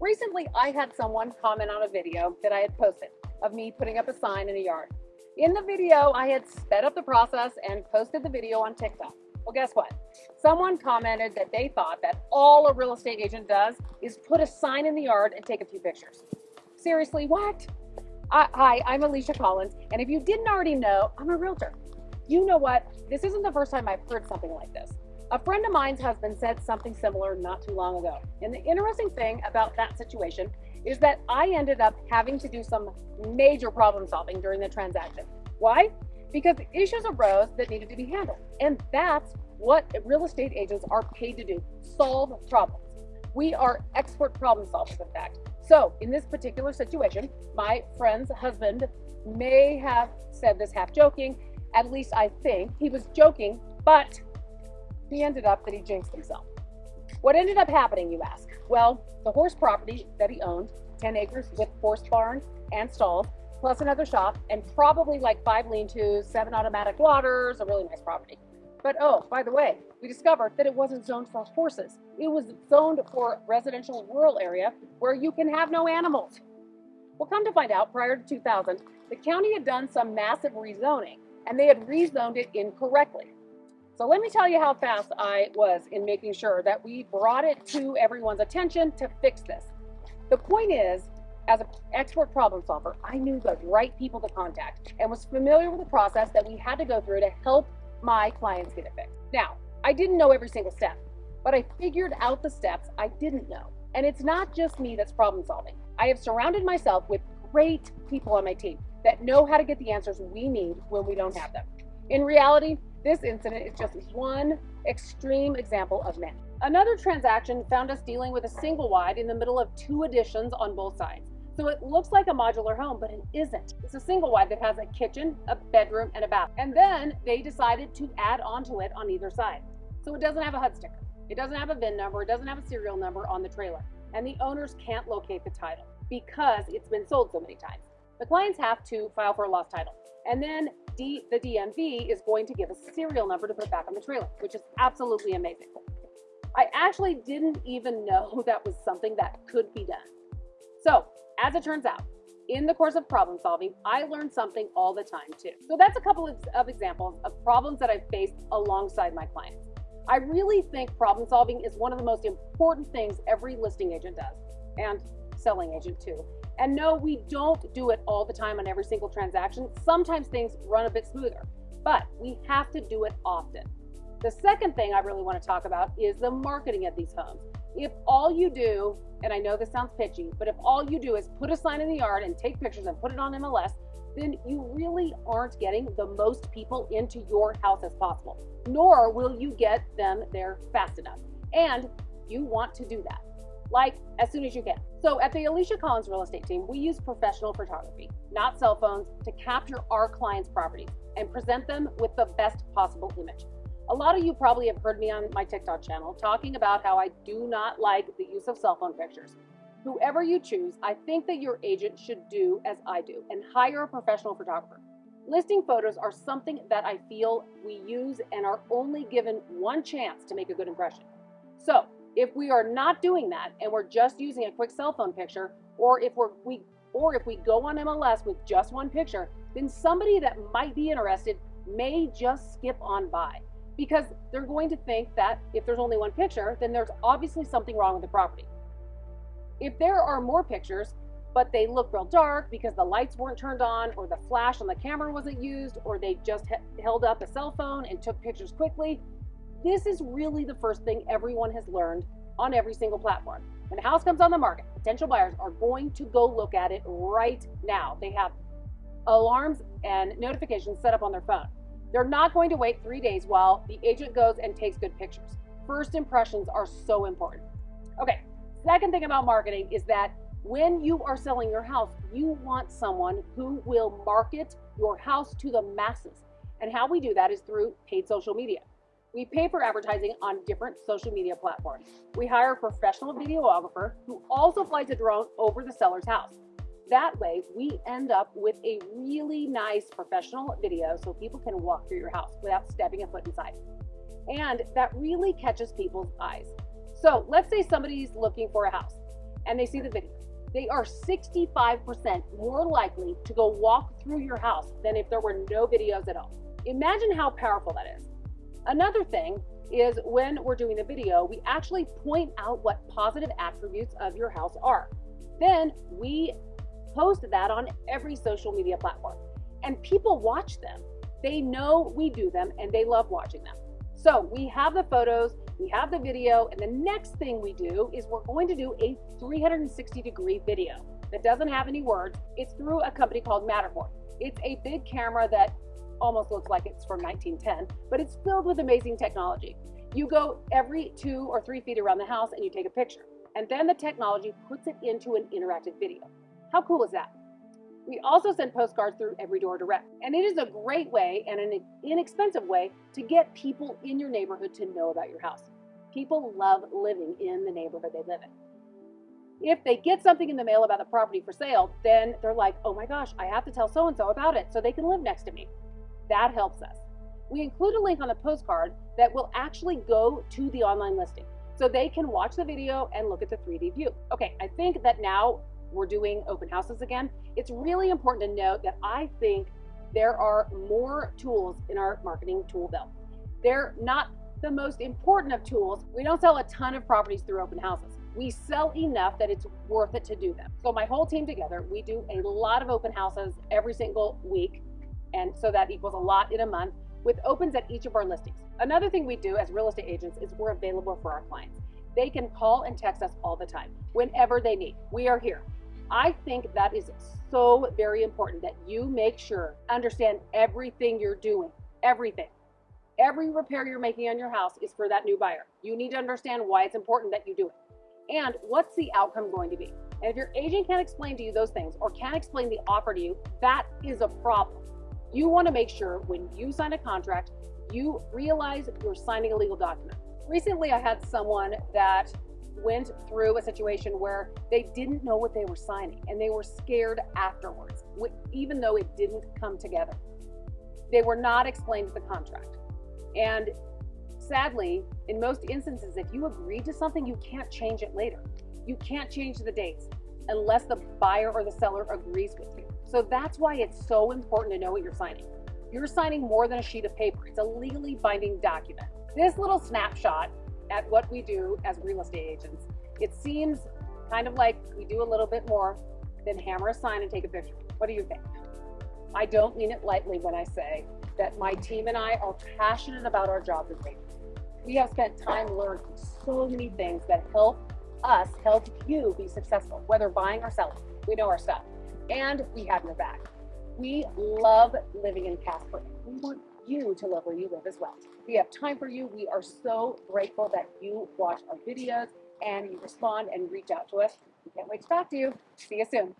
Recently, I had someone comment on a video that I had posted of me putting up a sign in a yard. In the video, I had sped up the process and posted the video on TikTok. Well, guess what? Someone commented that they thought that all a real estate agent does is put a sign in the yard and take a few pictures. Seriously, what? Hi, I'm Alicia Collins, and if you didn't already know, I'm a realtor. You know what? This isn't the first time I've heard something like this. A friend of mine's husband said something similar not too long ago. And the interesting thing about that situation is that I ended up having to do some major problem solving during the transaction. Why? Because issues arose that needed to be handled. And that's what real estate agents are paid to do solve problems. We are expert problem solvers, in fact. So, in this particular situation, my friend's husband may have said this half joking. At least I think he was joking, but he ended up that he jinxed himself. What ended up happening, you ask? Well, the horse property that he owned, 10 acres with horse barn and stalls, plus another shop, and probably like five lean tos, seven automatic waters, a really nice property. But oh, by the way, we discovered that it wasn't zoned for horses. It was zoned for residential rural area where you can have no animals. Well, come to find out, prior to 2000, the county had done some massive rezoning, and they had rezoned it incorrectly. So let me tell you how fast I was in making sure that we brought it to everyone's attention to fix this. The point is, as an expert problem solver, I knew the right people to contact and was familiar with the process that we had to go through to help my clients get it fixed. Now, I didn't know every single step, but I figured out the steps I didn't know. And it's not just me that's problem solving. I have surrounded myself with great people on my team that know how to get the answers we need when we don't have them. In reality, this incident is just one extreme example of many. Another transaction found us dealing with a single wide in the middle of two additions on both sides. So it looks like a modular home, but it isn't. It's a single wide that has a kitchen, a bedroom, and a bath. And then they decided to add onto it on either side. So it doesn't have a HUD sticker. It doesn't have a VIN number. It doesn't have a serial number on the trailer. And the owners can't locate the title because it's been sold so many times. The clients have to file for a lost title. And then D, the DMV is going to give a serial number to put back on the trailer, which is absolutely amazing. I actually didn't even know that was something that could be done. So, as it turns out, in the course of problem solving, I learned something all the time too. So that's a couple of, of examples of problems that I've faced alongside my clients. I really think problem solving is one of the most important things every listing agent does, and selling agent too. And no, we don't do it all the time on every single transaction. Sometimes things run a bit smoother, but we have to do it often. The second thing I really want to talk about is the marketing of these homes. If all you do, and I know this sounds pitchy, but if all you do is put a sign in the yard and take pictures and put it on MLS, then you really aren't getting the most people into your house as possible, nor will you get them there fast enough. And you want to do that like as soon as you can. So at the Alicia Collins Real Estate Team, we use professional photography, not cell phones, to capture our clients' properties and present them with the best possible image. A lot of you probably have heard me on my TikTok channel talking about how I do not like the use of cell phone pictures. Whoever you choose, I think that your agent should do as I do and hire a professional photographer. Listing photos are something that I feel we use and are only given one chance to make a good impression. So if we are not doing that and we're just using a quick cell phone picture, or if we're we or if we go on MLS with just one picture, then somebody that might be interested may just skip on by because they're going to think that if there's only one picture, then there's obviously something wrong with the property. If there are more pictures, but they look real dark because the lights weren't turned on or the flash on the camera wasn't used or they just held up a cell phone and took pictures quickly, this is really the first thing everyone has learned on every single platform. When a house comes on the market, potential buyers are going to go look at it right now. They have alarms and notifications set up on their phone. They're not going to wait three days while the agent goes and takes good pictures. First impressions are so important. Okay, second thing about marketing is that when you are selling your house, you want someone who will market your house to the masses. And how we do that is through paid social media. We pay for advertising on different social media platforms. We hire a professional videographer who also flies a drone over the seller's house. That way, we end up with a really nice professional video so people can walk through your house without stepping a foot inside. And that really catches people's eyes. So let's say somebody's looking for a house and they see the video, they are 65% more likely to go walk through your house than if there were no videos at all. Imagine how powerful that is. Another thing is when we're doing the video, we actually point out what positive attributes of your house are. Then we post that on every social media platform and people watch them. They know we do them and they love watching them. So we have the photos, we have the video, and the next thing we do is we're going to do a 360 degree video that doesn't have any words. It's through a company called Matterport. It's a big camera that almost looks like it's from 1910, but it's filled with amazing technology. You go every two or three feet around the house and you take a picture. And then the technology puts it into an interactive video. How cool is that? We also send postcards through Every Door Direct, and it is a great way and an inexpensive way to get people in your neighborhood to know about your house. People love living in the neighborhood they live in. If they get something in the mail about the property for sale, then they're like, oh my gosh, I have to tell so and so about it so they can live next to me. That helps us. We include a link on the postcard that will actually go to the online listing so they can watch the video and look at the 3D view. Okay, I think that now we're doing open houses again, it's really important to note that I think there are more tools in our marketing tool belt. They're not the most important of tools. We don't sell a ton of properties through open houses. We sell enough that it's worth it to do them. So my whole team together, we do a lot of open houses every single week. And so that equals a lot in a month with opens at each of our listings. Another thing we do as real estate agents is we're available for our clients. They can call and text us all the time, whenever they need. We are here. I think that is so very important that you make sure, understand everything you're doing, everything. Every repair you're making on your house is for that new buyer. You need to understand why it's important that you do it. And what's the outcome going to be? And if your agent can't explain to you those things or can't explain the offer to you, that is a problem. You want to make sure when you sign a contract, you realize you're signing a legal document. Recently, I had someone that went through a situation where they didn't know what they were signing and they were scared afterwards, even though it didn't come together. They were not explained the contract. And sadly, in most instances, if you agree to something, you can't change it later. You can't change the dates unless the buyer or the seller agrees with you. So that's why it's so important to know what you're signing. You're signing more than a sheet of paper. It's a legally binding document. This little snapshot at what we do as real estate agents, it seems kind of like we do a little bit more than hammer a sign and take a picture. What do you think? I don't mean it lightly when I say that my team and I are passionate about our job as agents. We have spent time learning so many things that help us help you be successful, whether buying or selling. We know our stuff and we have your back. We love living in Casper. We want you to love where you live as well. We have time for you. We are so grateful that you watch our videos and you respond and reach out to us. We can't wait to talk to you. See you soon.